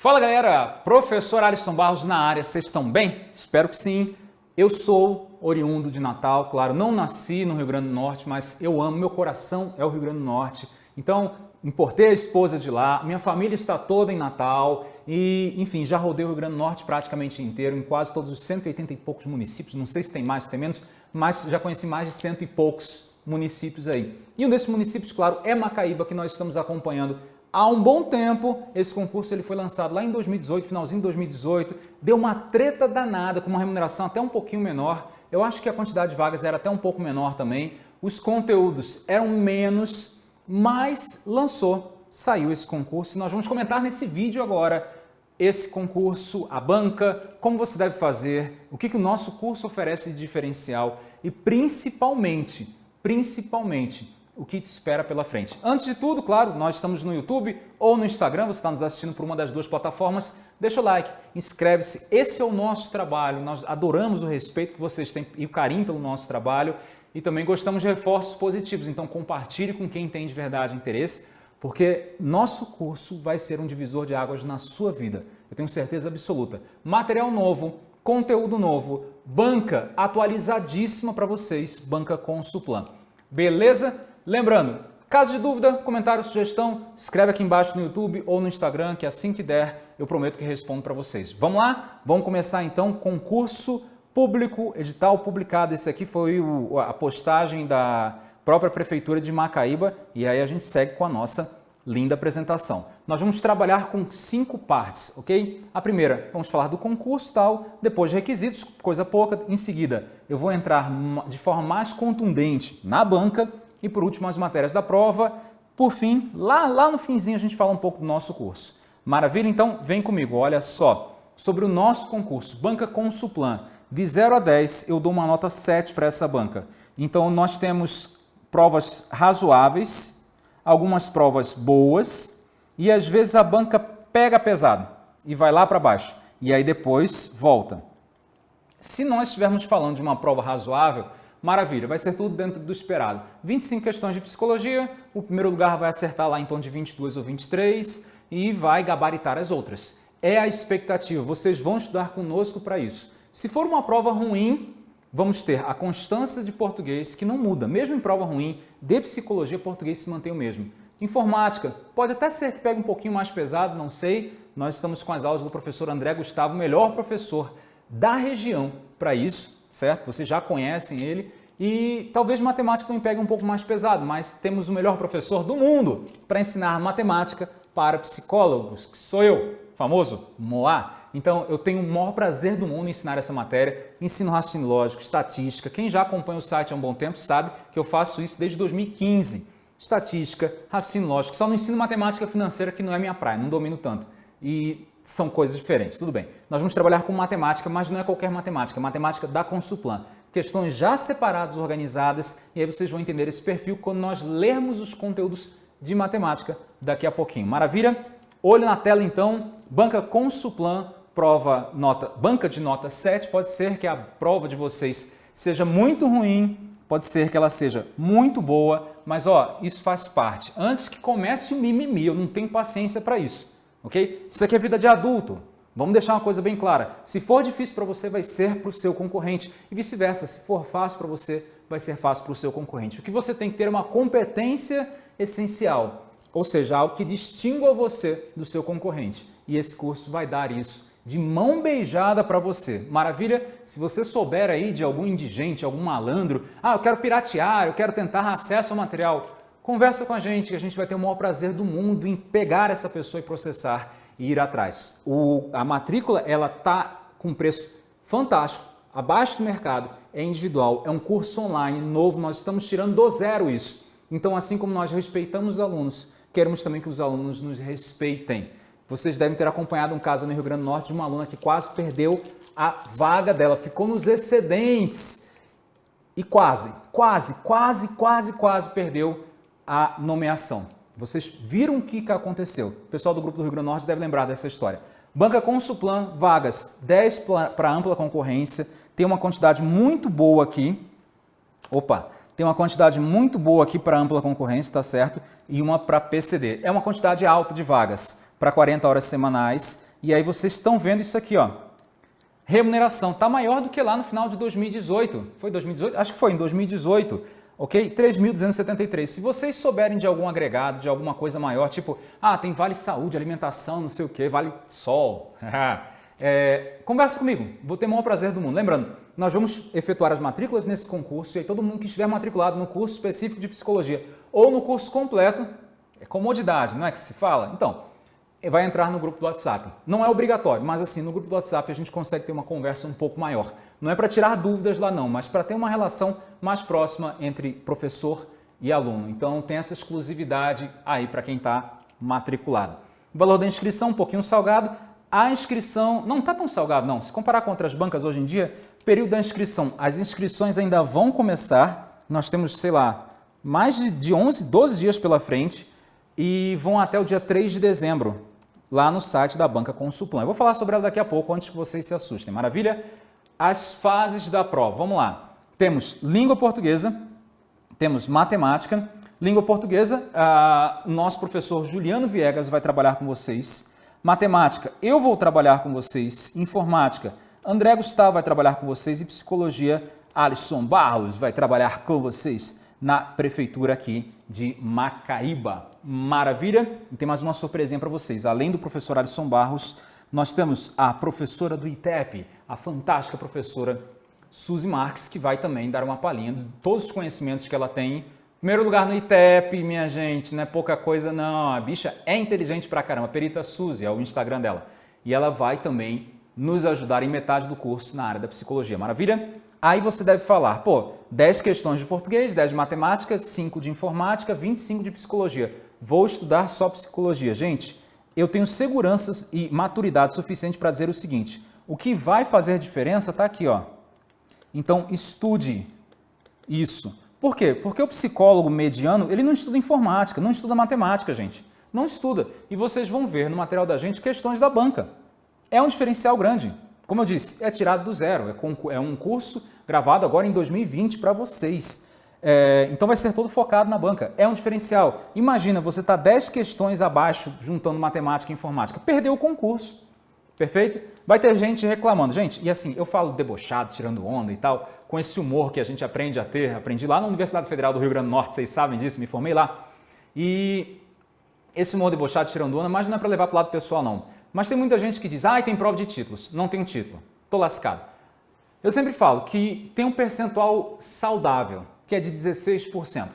Fala galera, professor Alisson Barros na área, vocês estão bem? Espero que sim. Eu sou oriundo de Natal, claro, não nasci no Rio Grande do Norte, mas eu amo, meu coração é o Rio Grande do Norte. Então, importei a esposa de lá, minha família está toda em Natal e, enfim, já rodei o Rio Grande do Norte praticamente inteiro, em quase todos os 180 e poucos municípios, não sei se tem mais, se tem menos, mas já conheci mais de cento e poucos municípios aí. E um desses municípios, claro, é Macaíba, que nós estamos acompanhando há um bom tempo. Esse concurso ele foi lançado lá em 2018, finalzinho de 2018, deu uma treta danada, com uma remuneração até um pouquinho menor. Eu acho que a quantidade de vagas era até um pouco menor também. Os conteúdos eram menos, mas lançou, saiu esse concurso. Nós vamos comentar nesse vídeo agora esse concurso, a banca, como você deve fazer, o que, que o nosso curso oferece de diferencial e principalmente, principalmente, o que te espera pela frente. Antes de tudo, claro, nós estamos no YouTube ou no Instagram, você está nos assistindo por uma das duas plataformas, deixa o like, inscreve-se, esse é o nosso trabalho, nós adoramos o respeito que vocês têm e o carinho pelo nosso trabalho e também gostamos de reforços positivos, então compartilhe com quem tem de verdade interesse, porque nosso curso vai ser um divisor de águas na sua vida, eu tenho certeza absoluta. Material novo, conteúdo novo, banca atualizadíssima para vocês, banca com Suplan. Beleza? Lembrando, caso de dúvida, comentário, sugestão, escreve aqui embaixo no YouTube ou no Instagram, que assim que der, eu prometo que respondo para vocês. Vamos lá? Vamos começar então concurso público, edital publicado. Esse aqui foi o, a postagem da própria Prefeitura de Macaíba e aí a gente segue com a nossa linda apresentação. Nós vamos trabalhar com cinco partes, ok? A primeira, vamos falar do concurso tal, depois requisitos, coisa pouca. Em seguida, eu vou entrar de forma mais contundente na banca e por último as matérias da prova. Por fim, lá, lá no finzinho a gente fala um pouco do nosso curso. Maravilha? Então vem comigo, olha só. Sobre o nosso concurso, Banca Consuplan, de 0 a 10 eu dou uma nota 7 para essa banca. Então nós temos provas razoáveis, algumas provas boas e às vezes a banca pega pesado e vai lá para baixo e aí depois volta. Se nós estivermos falando de uma prova razoável, Maravilha, vai ser tudo dentro do esperado. 25 questões de psicologia, o primeiro lugar vai acertar lá em torno de 22 ou 23 e vai gabaritar as outras. É a expectativa, vocês vão estudar conosco para isso. Se for uma prova ruim, vamos ter a constância de português, que não muda, mesmo em prova ruim, de psicologia, português se mantém o mesmo. Informática, pode até ser que pegue um pouquinho mais pesado, não sei. Nós estamos com as aulas do professor André Gustavo, melhor professor da região para isso certo? Vocês já conhecem ele e talvez matemática me pegue um pouco mais pesado, mas temos o melhor professor do mundo para ensinar matemática para psicólogos, que sou eu, famoso Moá. Então, eu tenho o maior prazer do mundo em ensinar essa matéria, ensino raciocínio lógico, estatística. Quem já acompanha o site há um bom tempo sabe que eu faço isso desde 2015. Estatística, raciocínio lógico, só não ensino matemática financeira que não é minha praia, não domino tanto. E são coisas diferentes, tudo bem. Nós vamos trabalhar com matemática, mas não é qualquer matemática, é matemática da Consuplan. Questões já separadas, organizadas, e aí vocês vão entender esse perfil quando nós lermos os conteúdos de matemática daqui a pouquinho. Maravilha? Olho na tela então, banca Consuplan, prova nota, banca de nota 7, pode ser que a prova de vocês seja muito ruim, pode ser que ela seja muito boa, mas ó, isso faz parte. Antes que comece o mimimi, eu não tenho paciência para isso ok? Isso aqui é vida de adulto. Vamos deixar uma coisa bem clara. Se for difícil para você, vai ser para o seu concorrente. E vice-versa, se for fácil para você, vai ser fácil para o seu concorrente. O que você tem que ter é uma competência essencial, ou seja, algo que distingua você do seu concorrente. E esse curso vai dar isso de mão beijada para você. Maravilha? Se você souber aí de algum indigente, algum malandro, ah, eu quero piratear, eu quero tentar acesso ao material, Conversa com a gente, que a gente vai ter o maior prazer do mundo em pegar essa pessoa e processar e ir atrás. O, a matrícula ela tá com preço fantástico, abaixo do mercado, é individual, é um curso online novo, nós estamos tirando do zero isso. Então, assim como nós respeitamos os alunos, queremos também que os alunos nos respeitem. Vocês devem ter acompanhado um caso no Rio Grande do Norte de uma aluna que quase perdeu a vaga dela, ficou nos excedentes e quase, quase, quase, quase, quase perdeu a nomeação. Vocês viram o que aconteceu. O pessoal do Grupo do Rio Grande do Norte deve lembrar dessa história. Banca Consuplan, vagas 10 para ampla concorrência, tem uma quantidade muito boa aqui. Opa, tem uma quantidade muito boa aqui para ampla concorrência, tá certo? E uma para PCD. É uma quantidade alta de vagas para 40 horas semanais E aí vocês estão vendo isso aqui, ó. Remuneração está maior do que lá no final de 2018. Foi 2018? Acho que foi em 2018 ok? 3.273. Se vocês souberem de algum agregado, de alguma coisa maior, tipo, ah, tem vale saúde, alimentação, não sei o que, vale sol, é, conversa comigo, vou ter o maior prazer do mundo. Lembrando, nós vamos efetuar as matrículas nesse concurso e aí todo mundo que estiver matriculado no curso específico de psicologia ou no curso completo, é comodidade, não é que se fala? Então, vai entrar no grupo do WhatsApp. Não é obrigatório, mas assim, no grupo do WhatsApp a gente consegue ter uma conversa um pouco maior. Não é para tirar dúvidas lá não, mas para ter uma relação mais próxima entre professor e aluno. Então tem essa exclusividade aí para quem está matriculado. O valor da inscrição um pouquinho salgado. A inscrição não está tão salgado não. Se comparar com outras bancas hoje em dia, período da inscrição, as inscrições ainda vão começar. Nós temos, sei lá, mais de 11, 12 dias pela frente e vão até o dia 3 de dezembro lá no site da Banca Consuplan. Eu vou falar sobre ela daqui a pouco, antes que vocês se assustem. Maravilha? As fases da prova. Vamos lá. Temos língua portuguesa, temos matemática. Língua portuguesa, o nosso professor Juliano Viegas vai trabalhar com vocês. Matemática, eu vou trabalhar com vocês. Informática, André Gustavo vai trabalhar com vocês. E psicologia, Alisson Barros vai trabalhar com vocês na prefeitura aqui de Macaíba. Maravilha? E tem mais uma surpresinha para vocês. Além do professor Alisson Barros, nós temos a professora do ITEP, a fantástica professora Suzy Marques, que vai também dar uma palhinha de todos os conhecimentos que ela tem. Primeiro lugar no ITEP, minha gente, não é pouca coisa não. A bicha é inteligente pra caramba. Perita Suzy é o Instagram dela. E ela vai também nos ajudar em metade do curso na área da psicologia. Maravilha? Aí você deve falar, pô, 10 questões de português, 10 de matemática, 5 de informática, 25 de psicologia. Vou estudar só psicologia. Gente, eu tenho seguranças e maturidade suficiente para dizer o seguinte, o que vai fazer diferença está aqui, ó. Então, estude isso. Por quê? Porque o psicólogo mediano, ele não estuda informática, não estuda matemática, gente. Não estuda. E vocês vão ver no material da gente questões da banca. É um diferencial grande. Como eu disse, é tirado do zero, é, é um curso gravado agora em 2020 para vocês. É, então vai ser todo focado na banca. É um diferencial. Imagina, você está 10 questões abaixo juntando matemática e informática. Perdeu o concurso. Perfeito? Vai ter gente reclamando. Gente, e assim, eu falo debochado, tirando onda e tal, com esse humor que a gente aprende a ter. Aprendi lá na Universidade Federal do Rio Grande do Norte, vocês sabem disso, me formei lá. E esse humor debochado, tirando onda, mas não é para levar para o lado pessoal, não. Mas tem muita gente que diz, ah, tem prova de títulos, não tem título, estou lascado. Eu sempre falo que tem um percentual saudável, que é de 16%.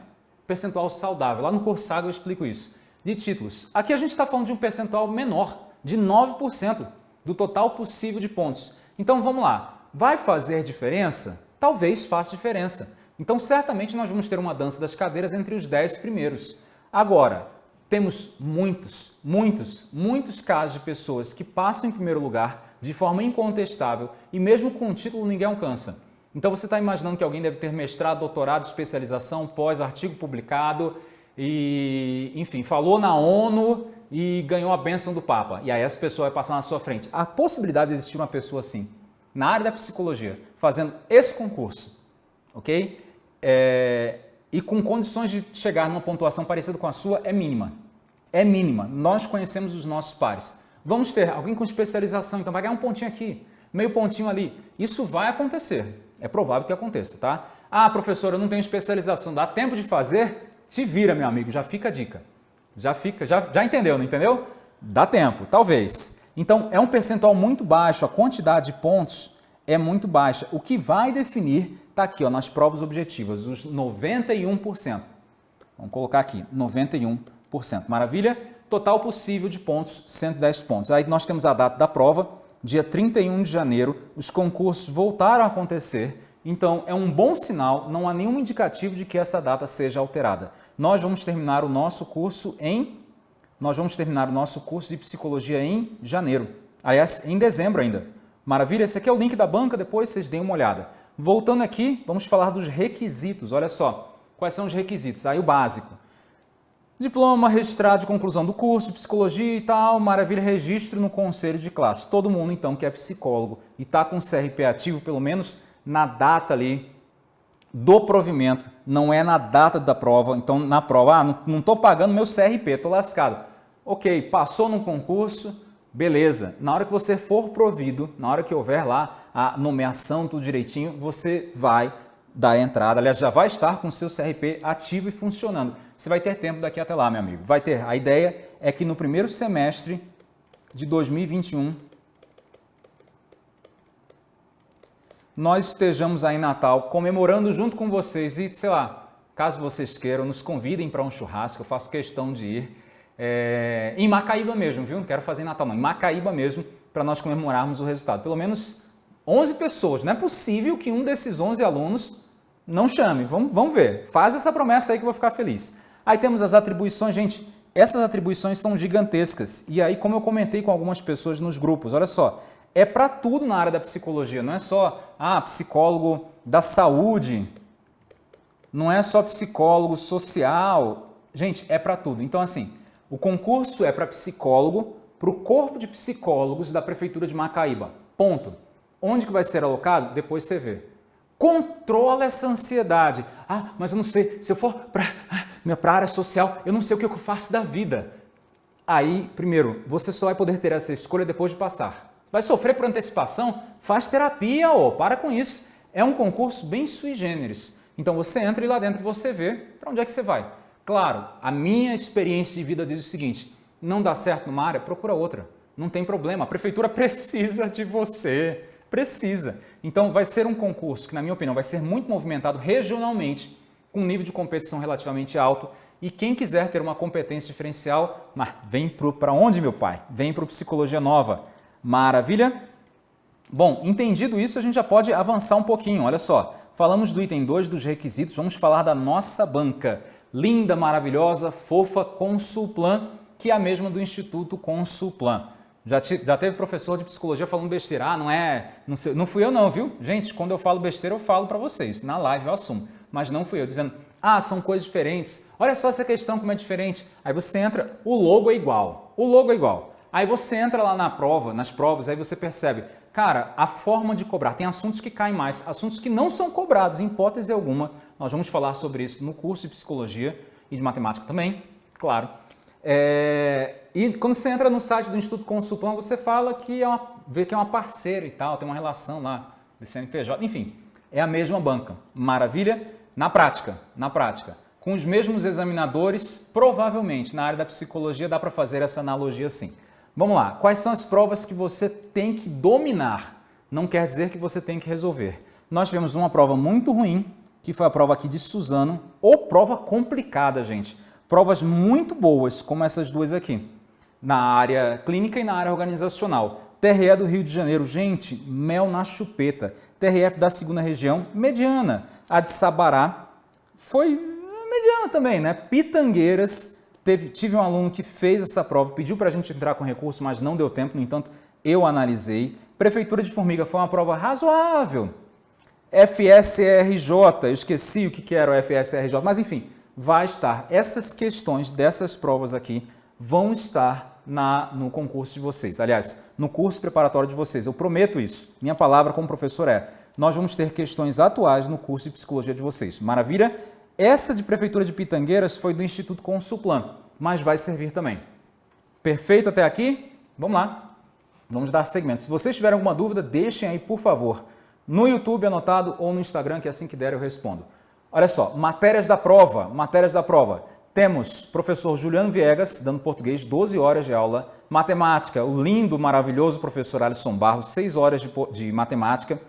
Percentual saudável. Lá no Corsago eu explico isso. De títulos. Aqui a gente está falando de um percentual menor, de 9% do total possível de pontos. Então vamos lá. Vai fazer diferença? Talvez faça diferença. Então certamente nós vamos ter uma dança das cadeiras entre os 10 primeiros. Agora, temos muitos, muitos, muitos casos de pessoas que passam em primeiro lugar de forma incontestável e mesmo com o título ninguém alcança. Então você está imaginando que alguém deve ter mestrado, doutorado, especialização, pós-artigo publicado e, enfim, falou na ONU e ganhou a bênção do Papa. E aí essa pessoa vai passar na sua frente. A possibilidade de existir uma pessoa assim, na área da psicologia, fazendo esse concurso, ok? É, e com condições de chegar numa pontuação parecida com a sua é mínima é mínima. Nós conhecemos os nossos pares. Vamos ter alguém com especialização, então vai ganhar um pontinho aqui, meio pontinho ali. Isso vai acontecer. É provável que aconteça, tá? Ah, professor, eu não tenho especialização, dá tempo de fazer? Se vira, meu amigo, já fica a dica. Já fica, já, já entendeu, não entendeu? Dá tempo, talvez. Então, é um percentual muito baixo, a quantidade de pontos é muito baixa. O que vai definir está aqui, ó, nas provas objetivas, os 91%. Vamos colocar aqui, 91%. Maravilha? Total possível de pontos, 110 pontos. Aí nós temos a data da prova, dia 31 de janeiro, os concursos voltaram a acontecer, então é um bom sinal, não há nenhum indicativo de que essa data seja alterada. Nós vamos terminar o nosso curso em nós vamos terminar o nosso curso de psicologia em janeiro. Aliás, em dezembro ainda. Maravilha? Esse aqui é o link da banca, depois vocês deem uma olhada. Voltando aqui, vamos falar dos requisitos. Olha só, quais são os requisitos? Aí o básico. Diploma, registrado de conclusão do curso, de psicologia e tal, maravilha, registro no conselho de classe. Todo mundo, então, que é psicólogo e está com CRP ativo, pelo menos na data ali do provimento, não é na data da prova. Então, na prova, ah, não estou pagando meu CRP, estou lascado. Ok, passou no concurso, Beleza, na hora que você for provido, na hora que houver lá a nomeação, tudo direitinho, você vai dar entrada, aliás, já vai estar com o seu CRP ativo e funcionando. Você vai ter tempo daqui até lá, meu amigo. Vai ter. A ideia é que no primeiro semestre de 2021, nós estejamos aí em Natal comemorando junto com vocês e, sei lá, caso vocês queiram, nos convidem para um churrasco, eu faço questão de ir. É, em Macaíba mesmo, viu? Não quero fazer em Natal, não. Em Macaíba mesmo, para nós comemorarmos o resultado. Pelo menos 11 pessoas. Não é possível que um desses 11 alunos não chame. Vamos, vamos ver. Faz essa promessa aí que eu vou ficar feliz. Aí temos as atribuições. Gente, essas atribuições são gigantescas. E aí, como eu comentei com algumas pessoas nos grupos, olha só, é para tudo na área da psicologia. Não é só, ah, psicólogo da saúde, não é só psicólogo social. Gente, é para tudo. Então, assim, o concurso é para psicólogo, para o corpo de psicólogos da Prefeitura de Macaíba. Ponto. Onde que vai ser alocado? Depois você vê. Controla essa ansiedade. Ah, mas eu não sei, se eu for para a área social, eu não sei o que eu faço da vida. Aí, primeiro, você só vai poder ter essa escolha depois de passar. Vai sofrer por antecipação? Faz terapia, ó, para com isso. É um concurso bem sui generis. Então você entra e lá dentro você vê para onde é que você vai. Claro, a minha experiência de vida diz o seguinte, não dá certo numa área, procura outra. Não tem problema, a prefeitura precisa de você, precisa. Então vai ser um concurso que, na minha opinião, vai ser muito movimentado regionalmente, com um nível de competição relativamente alto, e quem quiser ter uma competência diferencial, mas vem para onde, meu pai? Vem para o Psicologia Nova. Maravilha? Bom, entendido isso, a gente já pode avançar um pouquinho. Olha só, falamos do item 2 dos requisitos, vamos falar da nossa banca linda, maravilhosa, fofa Consulplan, que é a mesma do Instituto Consulplan. Já, te, já teve professor de psicologia falando besteira, ah, não é, não, sei, não fui eu não, viu? Gente, quando eu falo besteira eu falo para vocês, na live eu assumo, mas não fui eu, dizendo, ah, são coisas diferentes, olha só essa questão como é diferente. Aí você entra, o logo é igual, o logo é igual. Aí você entra lá na prova, nas provas, aí você percebe, cara, a forma de cobrar, tem assuntos que caem mais, assuntos que não são cobrados, em hipótese alguma, nós vamos falar sobre isso no curso de Psicologia e de Matemática também, claro. É, e quando você entra no site do Instituto Consulplan, você fala que é uma, vê que é uma parceira e tal, tem uma relação lá de CNPJ, enfim, é a mesma banca. Maravilha? Na prática, na prática, com os mesmos examinadores, provavelmente na área da psicologia dá para fazer essa analogia assim. Vamos lá, quais são as provas que você tem que dominar? Não quer dizer que você tem que resolver. Nós tivemos uma prova muito ruim que foi a prova aqui de Suzano, ou prova complicada, gente. Provas muito boas, como essas duas aqui, na área clínica e na área organizacional. TRE do Rio de Janeiro, gente, mel na chupeta. TRF da segunda região, mediana. A de Sabará foi mediana também, né? Pitangueiras, teve, tive um aluno que fez essa prova, pediu para a gente entrar com recurso, mas não deu tempo, no entanto, eu analisei. Prefeitura de Formiga foi uma prova razoável, FSRJ, eu esqueci o que era o FSRJ, mas enfim, vai estar. Essas questões dessas provas aqui vão estar na, no concurso de vocês. Aliás, no curso preparatório de vocês. Eu prometo isso. Minha palavra como professor é, nós vamos ter questões atuais no curso de psicologia de vocês. Maravilha? Essa de Prefeitura de Pitangueiras foi do Instituto Consulplan, mas vai servir também. Perfeito até aqui? Vamos lá. Vamos dar segmento. Se vocês tiverem alguma dúvida, deixem aí, por favor no YouTube anotado ou no Instagram, que assim que der eu respondo. Olha só, matérias da prova, matérias da prova. Temos professor Juliano Viegas, dando português, 12 horas de aula. Matemática, o lindo, maravilhoso professor Alisson Barros, 6 horas de, de matemática.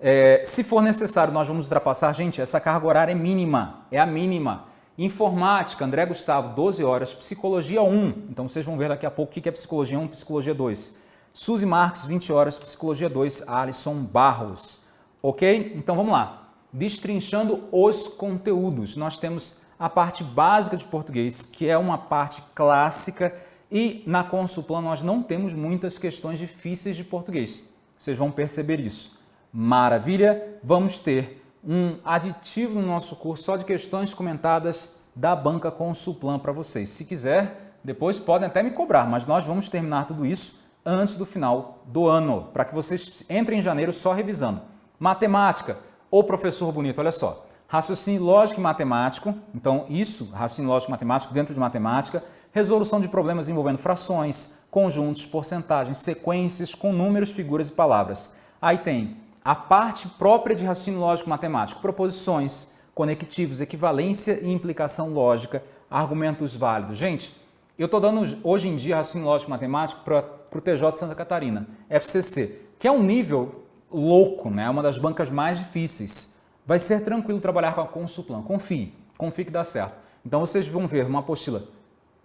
É, se for necessário, nós vamos ultrapassar. Gente, essa carga horária é mínima, é a mínima. Informática, André Gustavo, 12 horas. Psicologia 1, então vocês vão ver daqui a pouco o que é Psicologia 1 Psicologia 2. Suzy Marques, 20 horas, Psicologia 2, Alisson Barros. Ok? Então vamos lá. Destrinchando os conteúdos. Nós temos a parte básica de português, que é uma parte clássica, e na Consulplan nós não temos muitas questões difíceis de português. Vocês vão perceber isso. Maravilha! Vamos ter um aditivo no nosso curso só de questões comentadas da banca Consulplan para vocês. Se quiser, depois podem até me cobrar, mas nós vamos terminar tudo isso antes do final do ano, para que vocês entrem em janeiro só revisando. Matemática, ô professor bonito, olha só, raciocínio lógico e matemático, então isso, raciocínio lógico e matemático dentro de matemática, resolução de problemas envolvendo frações, conjuntos, porcentagens, sequências com números, figuras e palavras. Aí tem a parte própria de raciocínio lógico matemático, proposições, conectivos, equivalência e implicação lógica, argumentos válidos. Gente, eu estou dando hoje em dia raciocínio lógico matemático para o TJ Santa Catarina, FCC, que é um nível louco, né? uma das bancas mais difíceis. Vai ser tranquilo trabalhar com a Consuplan, confie, confie que dá certo. Então vocês vão ver uma apostila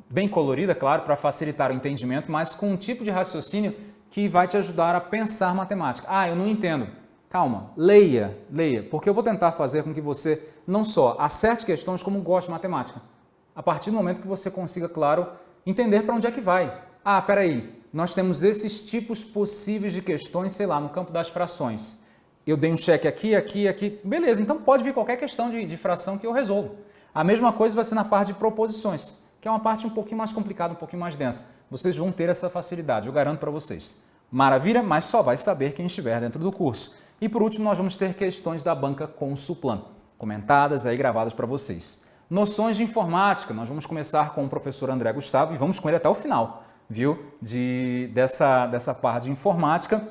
bem colorida, claro, para facilitar o entendimento, mas com um tipo de raciocínio que vai te ajudar a pensar matemática. Ah, eu não entendo. Calma, leia, leia, porque eu vou tentar fazer com que você não só acerte questões, como goste de matemática. A partir do momento que você consiga, claro, entender para onde é que vai. Ah, peraí, nós temos esses tipos possíveis de questões, sei lá, no campo das frações. Eu dei um cheque aqui, aqui, aqui. Beleza, então pode vir qualquer questão de, de fração que eu resolvo. A mesma coisa vai ser na parte de proposições, que é uma parte um pouquinho mais complicada, um pouquinho mais densa. Vocês vão ter essa facilidade, eu garanto para vocês. Maravilha, mas só vai saber quem estiver dentro do curso. E por último, nós vamos ter questões da banca Consuplan, comentadas aí, gravadas para vocês. Noções de informática, nós vamos começar com o professor André Gustavo e vamos com ele até o final, viu? De, dessa, dessa parte de informática.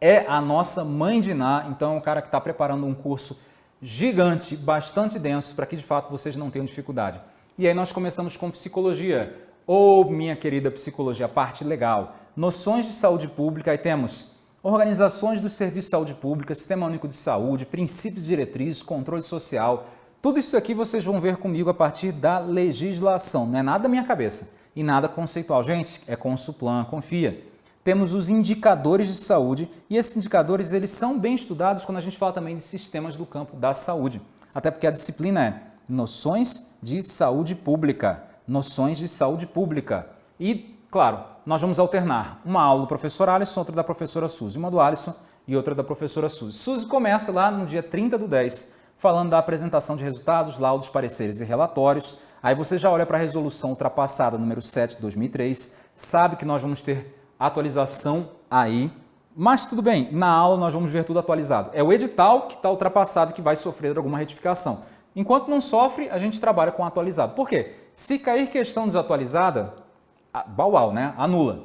É a nossa mãe de Ná, então é um cara que está preparando um curso gigante, bastante denso, para que de fato vocês não tenham dificuldade. E aí nós começamos com psicologia, ou minha querida psicologia, parte legal. Noções de saúde pública, aí temos organizações do Serviço de Saúde Pública, Sistema Único de Saúde, princípios diretrizes, controle social. Tudo isso aqui vocês vão ver comigo a partir da legislação, não é nada da minha cabeça e nada conceitual. Gente, é com o Suplan, confia. Temos os indicadores de saúde e esses indicadores eles são bem estudados quando a gente fala também de sistemas do campo da saúde. Até porque a disciplina é noções de saúde pública, noções de saúde pública. E, claro, nós vamos alternar uma aula do professor Alisson, outra da professora Suzy, uma do Alisson e outra da professora Suzy. Suzy começa lá no dia 30 do 10, falando da apresentação de resultados, laudos, pareceres e relatórios. Aí você já olha para a resolução ultrapassada número 7 de 2003, sabe que nós vamos ter atualização aí, mas tudo bem, na aula nós vamos ver tudo atualizado. É o edital que está ultrapassado que vai sofrer alguma retificação. Enquanto não sofre, a gente trabalha com atualizado. Por quê? Se cair questão desatualizada, Bauau, né? Anula.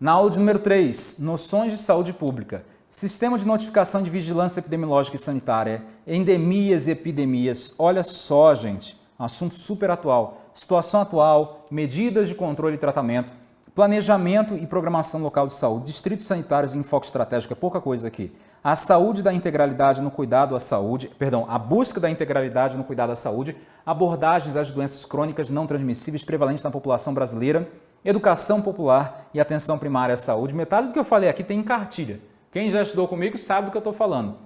Na aula de número 3, noções de saúde pública, sistema de notificação de vigilância epidemiológica e sanitária, endemias e epidemias. Olha só, gente, assunto super atual. Situação atual, medidas de controle e tratamento, planejamento e programação local de saúde, distritos sanitários e enfoque estratégico, é pouca coisa aqui. A saúde da integralidade no cuidado à saúde, perdão, a busca da integralidade no cuidado à saúde, abordagens das doenças crônicas não transmissíveis prevalentes na população brasileira, educação popular e atenção primária à saúde. Metade do que eu falei aqui tem em cartilha. Quem já estudou comigo sabe do que eu estou falando.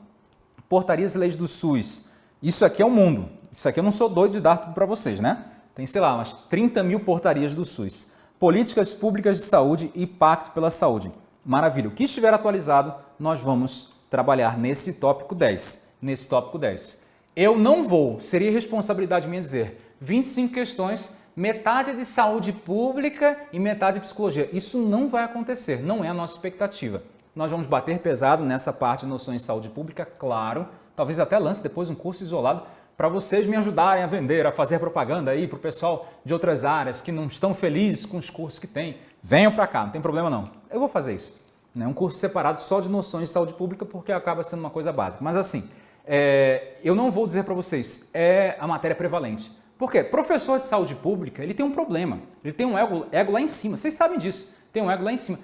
Portarias e leis do SUS. Isso aqui é o mundo. Isso aqui eu não sou doido de dar tudo para vocês, né? Tem, sei lá, umas 30 mil portarias do SUS. Políticas públicas de saúde e pacto pela saúde. Maravilha. O que estiver atualizado, nós vamos trabalhar nesse tópico 10. Nesse tópico 10. Eu não vou, seria responsabilidade minha dizer, 25 questões metade de saúde pública e metade de psicologia. Isso não vai acontecer, não é a nossa expectativa. Nós vamos bater pesado nessa parte de noções de saúde pública, claro, talvez até lance depois um curso isolado para vocês me ajudarem a vender, a fazer propaganda aí para o pessoal de outras áreas que não estão felizes com os cursos que tem. Venham para cá, não tem problema não. Eu vou fazer isso. Né? Um curso separado só de noções de saúde pública porque acaba sendo uma coisa básica. Mas assim, é, eu não vou dizer para vocês, é a matéria prevalente. Por quê? Professor de saúde pública, ele tem um problema. Ele tem um ego, ego lá em cima. Vocês sabem disso. Tem um ego lá em cima.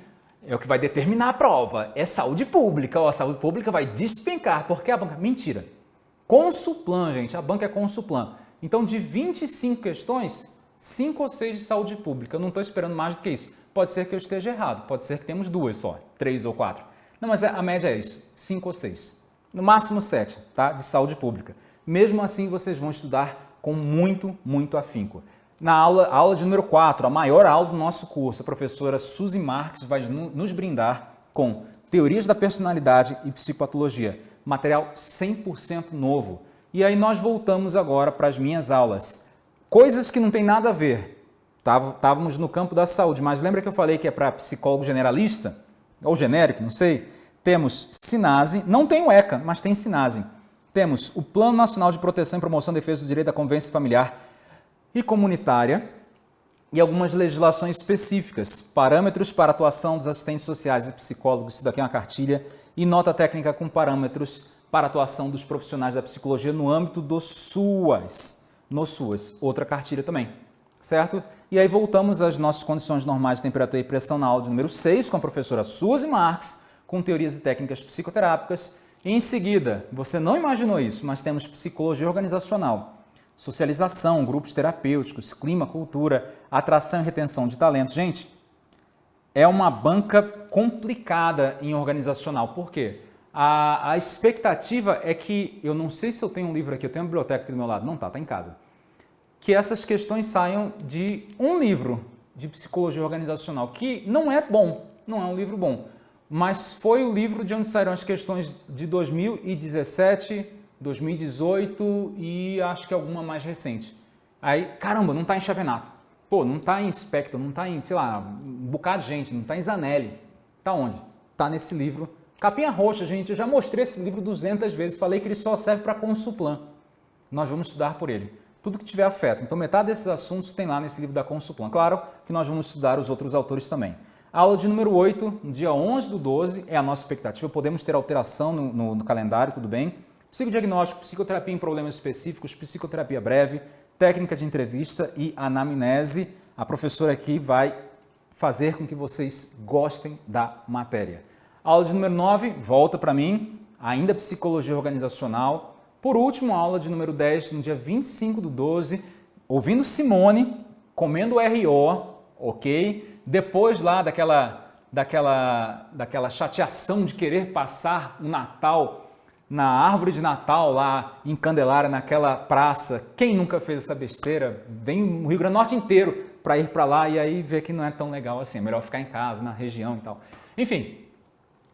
É o que vai determinar a prova. É saúde pública. Ó, a saúde pública vai despencar. Porque a banca... Mentira. Consuplan, gente. A banca é Consuplan. Então, de 25 questões, 5 ou 6 de saúde pública. Eu não estou esperando mais do que isso. Pode ser que eu esteja errado. Pode ser que temos duas só. Três ou quatro. Não, mas é, a média é isso. 5 ou 6. No máximo 7, tá? De saúde pública. Mesmo assim, vocês vão estudar com muito, muito afinco. Na aula, aula de número 4, a maior aula do nosso curso, a professora Suzy Marques vai nos brindar com Teorias da Personalidade e Psicopatologia, material 100% novo. E aí nós voltamos agora para as minhas aulas. Coisas que não tem nada a ver. Estávamos no campo da saúde, mas lembra que eu falei que é para psicólogo generalista? Ou genérico, não sei. Temos SINASE, não tem o ECA, mas tem SINASE. Temos o Plano Nacional de Proteção e Promoção e Defesa do Direito da Convivência Familiar e Comunitária, e algumas legislações específicas, parâmetros para atuação dos assistentes sociais e psicólogos, isso daqui é uma cartilha, e nota técnica com parâmetros para atuação dos profissionais da psicologia no âmbito do SUAS, no SUAS, outra cartilha também, certo? E aí voltamos às nossas condições normais de temperatura e pressão na aula de número 6 com a professora Suzy Marques, com teorias e técnicas psicoterápicas. E em seguida, você não imaginou isso, mas temos psicologia organizacional, socialização, grupos terapêuticos, clima, cultura, atração e retenção de talentos. Gente, é uma banca complicada em organizacional. Por quê? A, a expectativa é que, eu não sei se eu tenho um livro aqui, eu tenho uma biblioteca aqui do meu lado, não tá, tá em casa, que essas questões saiam de um livro de psicologia organizacional, que não é bom, não é um livro bom, mas foi o livro de onde saíram as questões de 2017, 2018 e acho que alguma mais recente. Aí, caramba, não está em Chavenato. Pô, não está em Spectre, não está em, sei lá, um bocado de gente, não está em Zanelli. Está onde? Está nesse livro. Capinha roxa, gente, eu já mostrei esse livro 200 vezes, falei que ele só serve para Consuplan. Nós vamos estudar por ele. Tudo que tiver afeto. Então, metade desses assuntos tem lá nesse livro da Consuplan. Claro que nós vamos estudar os outros autores também. Aula de número 8, no dia 11 do 12, é a nossa expectativa. Podemos ter alteração no, no, no calendário, tudo bem? Psicodiagnóstico, psicoterapia em problemas específicos, psicoterapia breve, técnica de entrevista e anamnese. A professora aqui vai fazer com que vocês gostem da matéria. Aula de número 9, volta para mim, ainda psicologia organizacional. Por último, aula de número 10, no dia 25 do 12, ouvindo Simone, comendo RO, ok? Depois lá daquela, daquela, daquela chateação de querer passar o Natal na árvore de Natal lá em Candelária, naquela praça. Quem nunca fez essa besteira? Vem o Rio Grande do Norte inteiro para ir para lá e aí ver que não é tão legal assim. É melhor ficar em casa, na região e tal. Enfim,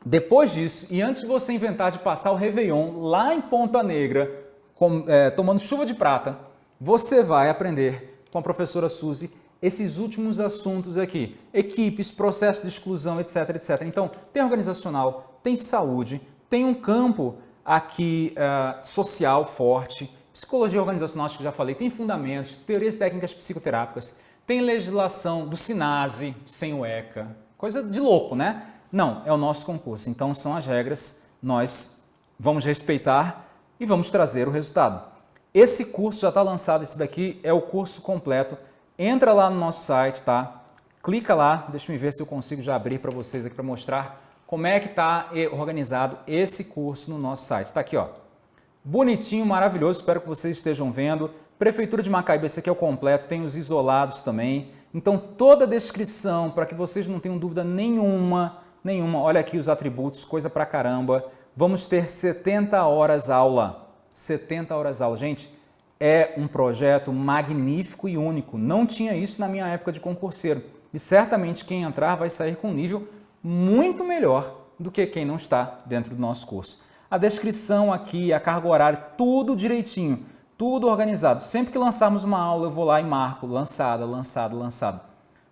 depois disso, e antes de você inventar de passar o Réveillon lá em Ponta Negra, com, é, tomando chuva de prata, você vai aprender com a professora Suzy esses últimos assuntos aqui. Equipes, processo de exclusão, etc, etc. Então, tem organizacional, tem saúde, tem um campo aqui uh, social forte, psicologia organizacional, acho que já falei, tem fundamentos, teorias técnicas psicoterápicas, tem legislação do SINASE, sem o ECA, coisa de louco, né? Não, é o nosso concurso, então são as regras, nós vamos respeitar e vamos trazer o resultado. Esse curso já está lançado, esse daqui é o curso completo, entra lá no nosso site, tá? Clica lá, deixa eu ver se eu consigo já abrir para vocês aqui para mostrar como é que está organizado esse curso no nosso site. Está aqui, ó. Bonitinho, maravilhoso, espero que vocês estejam vendo. Prefeitura de Macaíba, esse aqui é o completo, tem os isolados também. Então, toda a descrição, para que vocês não tenham dúvida nenhuma, nenhuma. Olha aqui os atributos, coisa pra caramba. Vamos ter 70 horas aula. 70 horas aula. Gente, é um projeto magnífico e único. Não tinha isso na minha época de concurseiro. E certamente quem entrar vai sair com nível muito melhor do que quem não está dentro do nosso curso. A descrição aqui, a carga horária, tudo direitinho, tudo organizado. Sempre que lançarmos uma aula, eu vou lá e marco lançada, lançada, lançada.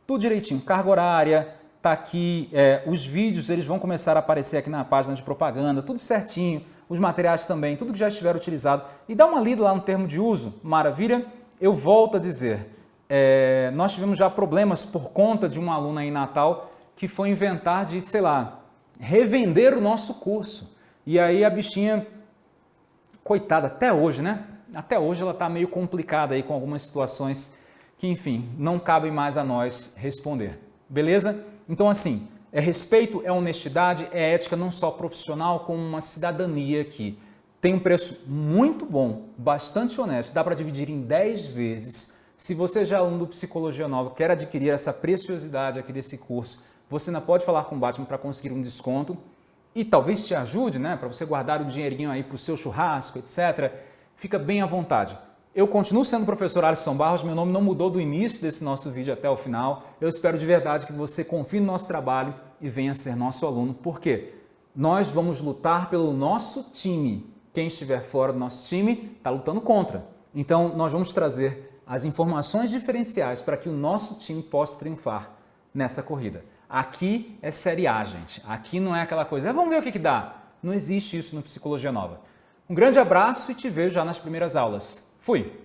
Tudo direitinho, carga horária, tá aqui, é, os vídeos eles vão começar a aparecer aqui na página de propaganda, tudo certinho, os materiais também, tudo que já estiver utilizado. E dá uma lida lá no termo de uso, maravilha? Eu volto a dizer, é, nós tivemos já problemas por conta de uma aluna em Natal que foi inventar de, sei lá, revender o nosso curso. E aí a bichinha, coitada, até hoje, né? Até hoje ela está meio complicada aí com algumas situações que, enfim, não cabem mais a nós responder. Beleza? Então, assim, é respeito, é honestidade, é ética não só profissional, como uma cidadania aqui. Tem um preço muito bom, bastante honesto, dá para dividir em 10 vezes. Se você já é aluno do Psicologia Nova, quer adquirir essa preciosidade aqui desse curso, você ainda pode falar com o Batman para conseguir um desconto e talvez te ajude, né, para você guardar o dinheirinho aí para o seu churrasco, etc. Fica bem à vontade. Eu continuo sendo o professor Alisson Barros, meu nome não mudou do início desse nosso vídeo até o final. Eu espero de verdade que você confie no nosso trabalho e venha ser nosso aluno, porque nós vamos lutar pelo nosso time. Quem estiver fora do nosso time está lutando contra. Então, nós vamos trazer as informações diferenciais para que o nosso time possa triunfar nessa corrida. Aqui é série A, gente. Aqui não é aquela coisa, ah, vamos ver o que, que dá. Não existe isso no Psicologia Nova. Um grande abraço e te vejo já nas primeiras aulas. Fui!